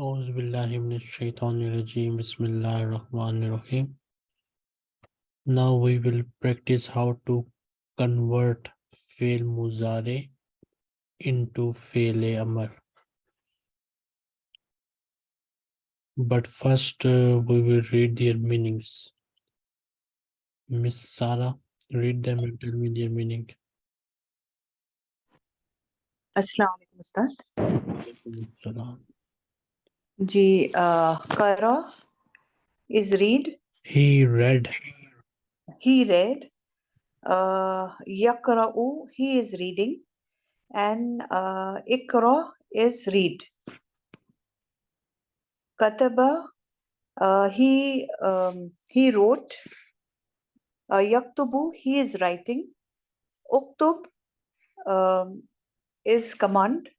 أعوذ بالله من الshaitan rajim. Bismillah ar-Rahman ar-Rahim. Now we will practice how to convert fail muzare into fail amar. But first uh, we will read their meanings. Miss Sara, read them and tell me their meaning. Assalamu alaikum, Ustad. जी करा is read He read, he read uh, yaqra'u he is reading and uh, ikra is read kataba uh, he um, he wrote uh, yaktubu he is writing uktub um, is command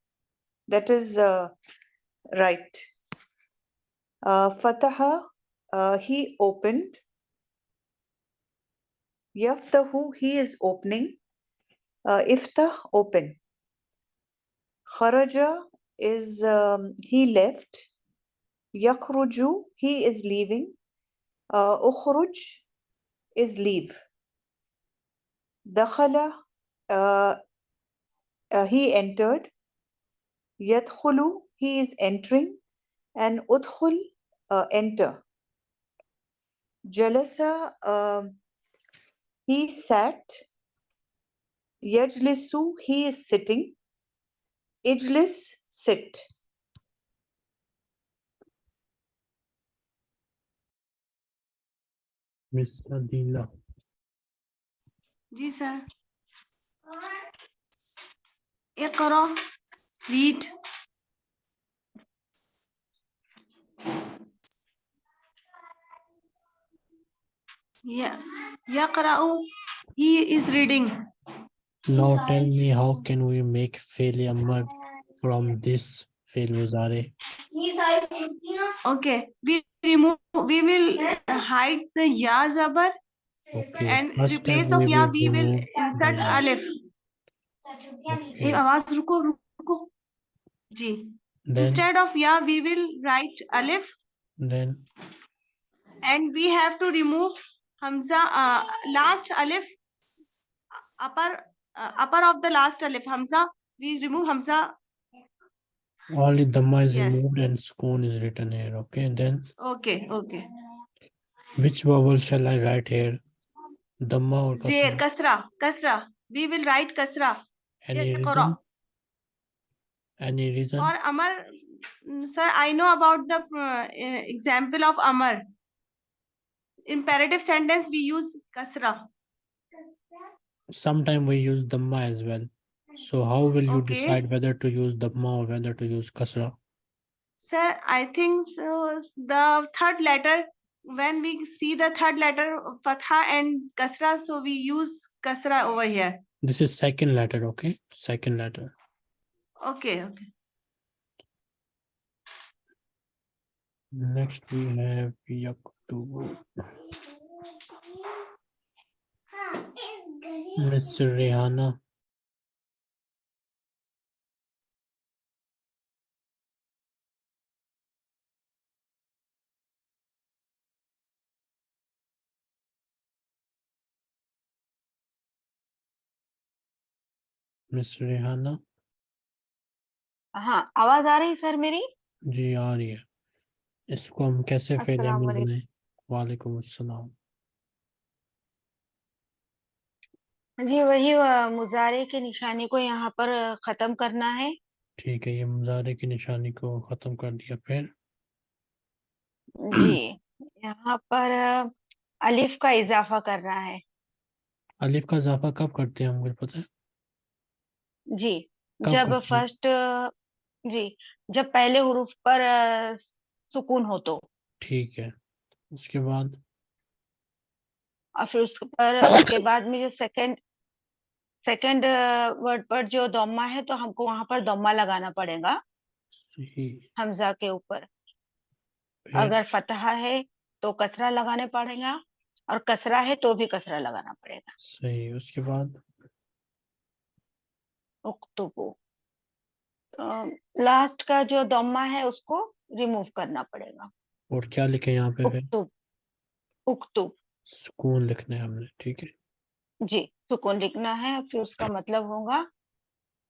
that is uh, right uh, fataha uh, he opened. Yaftahu he is opening. Uh, iftah open. Kharaja is um, he left. Yakhruju he is leaving. Uh, ukhruj is leave. Dakhala uh, uh, he entered. Yadkhulu he is entering. And udkhul uh, enter. Jalasa, uh, he sat. Yajlisu, he is sitting. Ijlis, sit. Miss Adila. Yes, sir. Iqra, read. Read यकराउ he is reading Now tell me how can we make fail amr from this fail muzare? okay we remove we will hide the ya zabar Okay. and first step replace of ya we will remove insert the ya. alif Okay. ए आवाज रुको रुको जी Then, instead of ya we will write alif then and we have to remove hamza uh, last alif upper uh, upper of the last alif hamza we remove hamza only dhamma is Yes. removed and skoon is written here. Okay. and Then okay okay which vowel shall I write here? Dhamma or Zair, kasra? kasra, kasra. We will write kasra. Any reason? Any reason? For Amar, mm, sir, I know about the uh, example of Amar. Imperative sentence, we use kasra. Sometime we use dhamma as well. So how will you Okay. decide whether to use dhamma or whether to use kasra? Sir, I think so, the third letter, when we see the third letter, fatha and kasra, so we use kasra over here. This is second letter, okay? Second letter. Okay, okay. Next we have yaktubu. Miss Rehana. Miss Rehana. हाँ आवाज़ आ रही sir मेरी जी आ रही है इसको हम कैसे fail अस्सलाम अमल वालेकुम। अस्सलाम जी वही मुजारे की निशानी को यहाँ पर खत्म करना है। ठीक है ये मुजारे की निशानी को खत्म कर दिया फिर। जी यहाँ पर अलिफ का इजाफा करना है। अलिफ का इजाफा कब करते हैं हमको पता है? जी जब फ़र्स्ट जी जब पहले हरूफ पर सुकून हो तो। ठीक है उसके बाद? और फिर उस पर उसके बाद में जो सेकंड सेकंड वर्ड पर जो दम्मा है तो हमको वहाँ पर दम्मा लगाना पड़ेगा। हमजा के ऊपर। अगर फतहा है तो कसरा लगाने पड़ेगा और कसरा है तो भी कसरा लगाना पड़ेगा। सही उसके बाद? उक्तुबु। तो लास्ट का जो दम्मा है उसको रिमूव करना पड़ेगा। और क्या लिखे यहाँ पे उक्तुब उक्तुब सुकून लिखना है हमने ठीक है। जी सुकून लिखना है फिर उसका मतलब होगा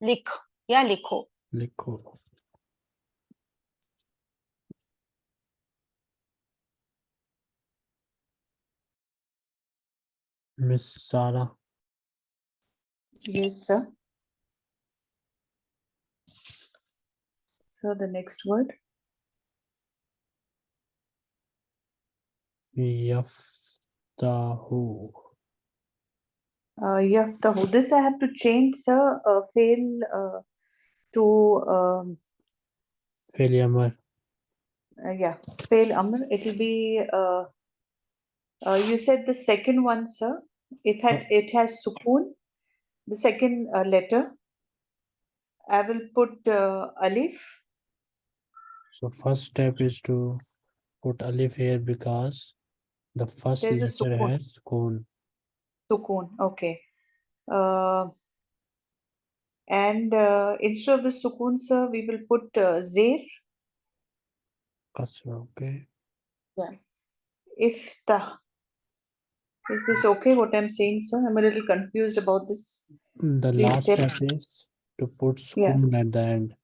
लिख या लिखो। लिखो। मिस सारा। Yes, sir. So the next word, Yaftahu. Uh, Yaftahu. This I have to change, sir. Uh, fail uh, to. Um, fail Amr. Uh, yeah, fail Amr. It will be. Uh, uh, you said the second one, sir. It had it has sukoon. The second uh, letter. I will put uh, alif. So first step is to put alif here because the first There's letter sukun. has sukoon. Sukoon, okay. Uh, and uh, instead of the sukoon, sir, we will put uh, zir. Kasra, okay. Iftah. Is this okay what I'm saying, sir? I'm a little confused about this. The Three last step is to put Yeah. at the end.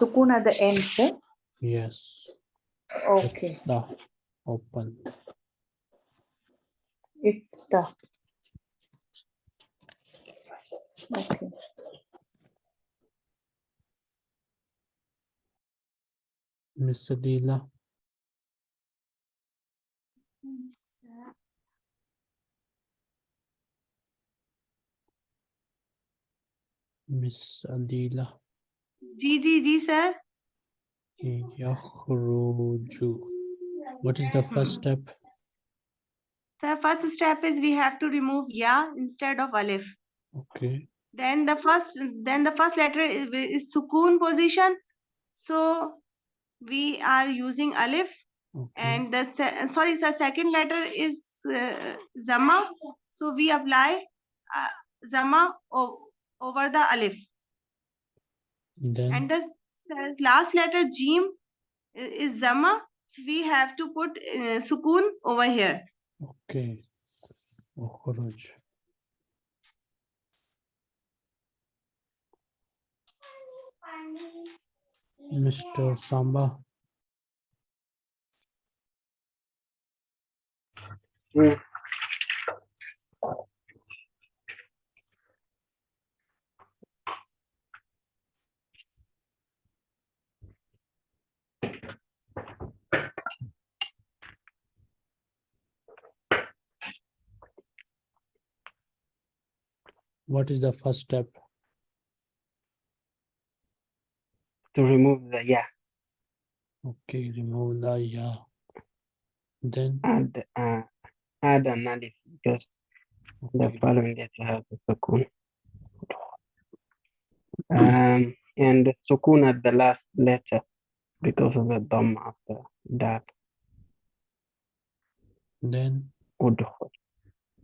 Sukun at the end, sir. Yes. Okay. The open It's ifta okay Miss Adila Miss Adila. Ji ji ji sir. Yakhruju. What is the first step? Sir, first step is we have to remove ya instead of alif. Okay. Then the first, then the first letter is, is sukoon position. So we are using alif Okay. and the, sorry, sir, second letter is uh, zama. So we apply uh, zama over the alif. Then And the last letter jim is zama. So we have to put uh, sukoon over here. okay. Ukhruj. Mr. Samba. What is the first step? to remove the yeah Okay, remove the ya. Then add uh, add an alif because the okay, following letter has a sukun. Um, and the sukun at the last letter because of the dom after that then udkhul.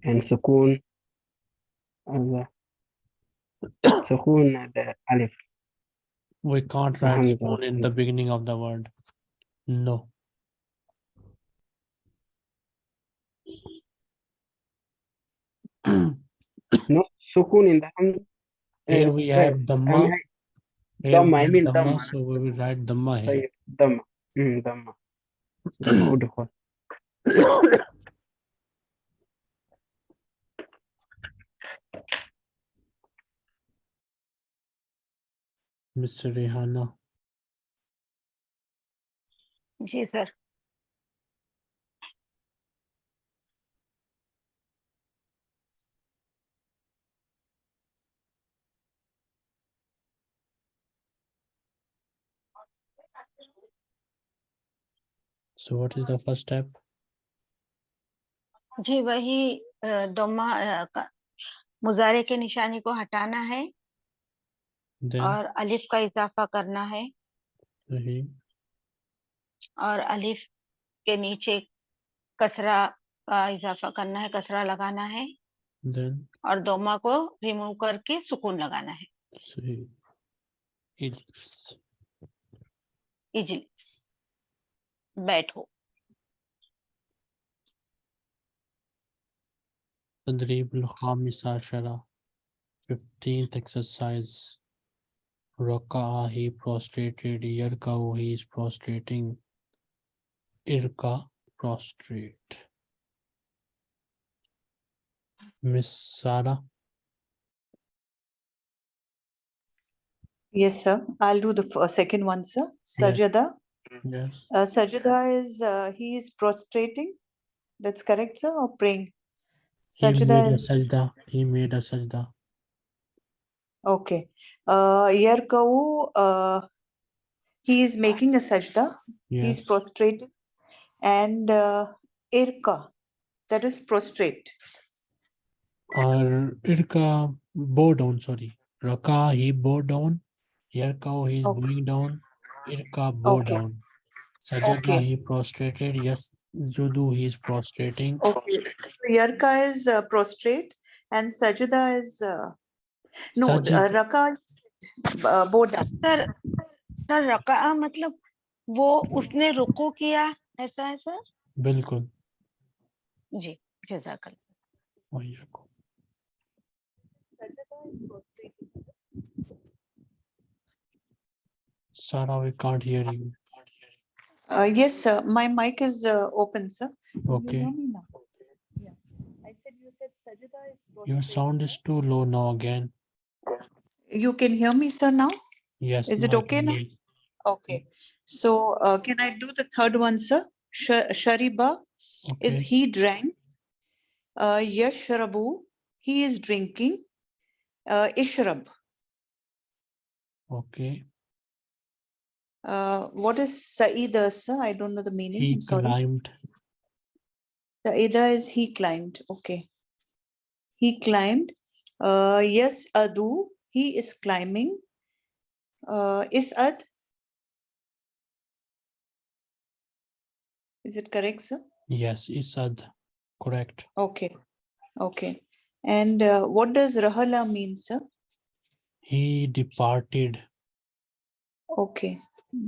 And sukun as a sukun at the alif. we can't write sukun in the beginning of the word. No. No sukun in the. Here uh, we have I Dhamma. mean, Here Dhamma, I mean Dhamma, Dhamma. so we will write Dhamma here. dhamma. Mm, dhamma. Udkhul. Rehana. Ji sir So what is the first step? जी वही अ, दोमा मुजारे के निशानी को हटाना है Then और अलिफ का इजाफा करना है Sahi. और अलिफ के नीचे कसरा का इजाफा करना है कसरा लगाना है Then और दोमा को रिमूव करके सुकून लगाना है Sahi. It's इजीली बैठो تدريب الخامس عشرة 15th exercise Raka'a, he prostrated. Yarka'u, he is prostrating. Irka, prostrate. Miss Sara. Yes, sir. I'll do the second one, sir. Sajada. Yes. Uh, Sajada is, uh, he is prostrating. That's correct, sir, or praying? Sajada he made is... a sajda. He made a sajda okay. Uh, yarkau. Uh, he is making a sajda. yes is prostrating, and uh, irka. That is prostrate. or irka bow down sorry raka he bow down yarka he is Okay. going down irka bow Okay. down sajada Okay. he prostrated yes judu he is prostrating Okay. So yarka is uh, prostrate, and sajada is uh, Uh, uh, bow down. Sir sir रका मतलब वो उसने रुको किया ऐसा है sir बिल्कुल जी जजाकल Sarah, we can't hear you. Uh, yes, sir. My mic is uh, open, sir. Okay, me? Yeah. I said you said sajada is your sound is too low now again. You can hear me, sir, now? Yes. Is it okay now? Okay. So uh, can I do the third one, sir? Sh- Shariba is he drank. Uh, Yashrabu, he is drinking. Uh, Ishrab, okay. uh, what is Saida, sir? I don't know the meaning. He I'm sorry. climbed. Saida is he climbed. Okay. He climbed. Uh, yes, Adu, he is climbing. Uh, is it correct, sir? Yes, Isad. Correct. Okay. Okay. And uh, what does Rahala mean, sir? He departed. Okay.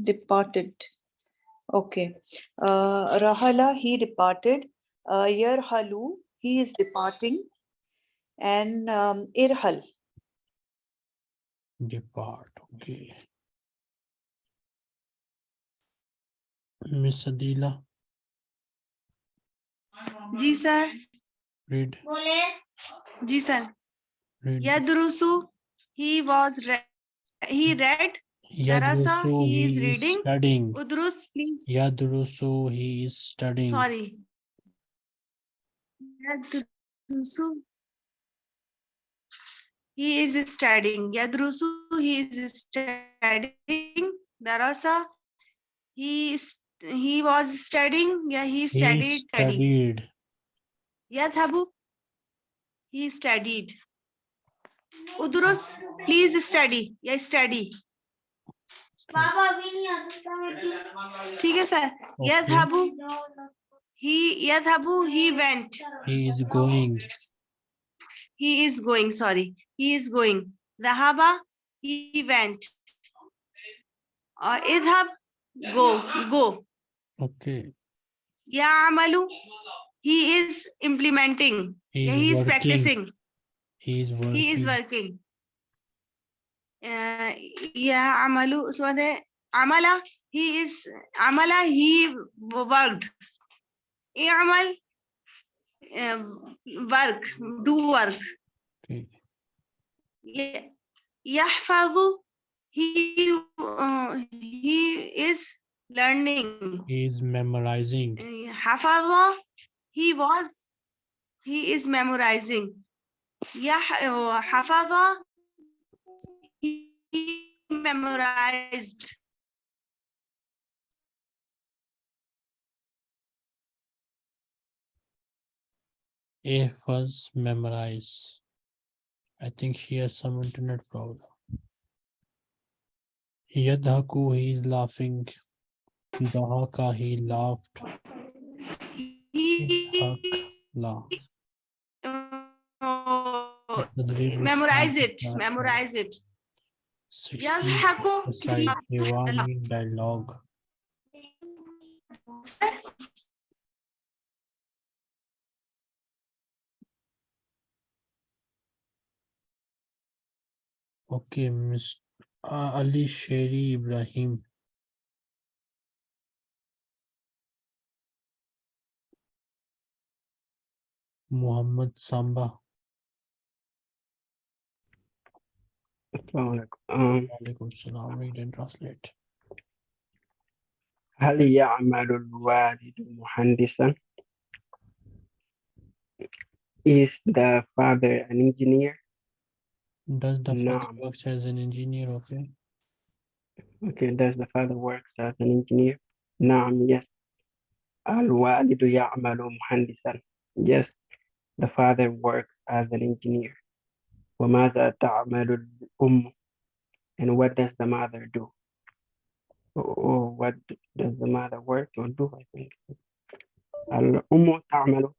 Departed. Okay. Uh, Rahala, he departed. Uh, Yarhalu, he is departing. And um, Irhal, Depart. Okay. Miss Adila, ji sir read. Ji sir read. यदरुसु he was re- he read Darasa, Yadrusu, he is he is reading. studying. udrus please Yadrusu, he is studying. sorry yadrusu he is studying. Yadrusu he is studying. Darasa he he was studying. Yeah he studied he studied. Yes habu he studied. Udrus please study. Yeah study. Baba theek hai sir. Yes habu he yes habu he went. He is going. He is going sorry he is going. Dhahaba he went. Uh, idhab go go. Okay. ya'malu he is implementing. He is he is practicing. He is working. he is working. uh, ya'malu so the amala he is amala he worked. I'mal uh, work do work. Okay. Yahfazu, he, uh, he is learning. He is memorizing. Hafaza, he was, he is memorizing. Hafaza, he memorized. A first. I think she has some internet problem. Yadhaku, he is laughing. Dahaka, he laughed. Dhak, laugh. Oh, memorize it, laugh. memorize it. Yes, Haku. Dialogue. Okay, Miss uh, Ali Sherry Ibrahim. Muhammad Samba. Assalamu alaikum. Um, Alaikum salam. Read and translate. هل يعمل الوالد مهندسا؟ Is the father an engineer? Does the father Naam. works as an engineer? Okay. Okay, does the father works as an engineer? نعم, yes. الوالد يعمل مهندسا. Yes, the father works as an engineer. وماذا تعمل الأم? And what does the mother do? Or what does the mother work or do? I think. الأم تعمل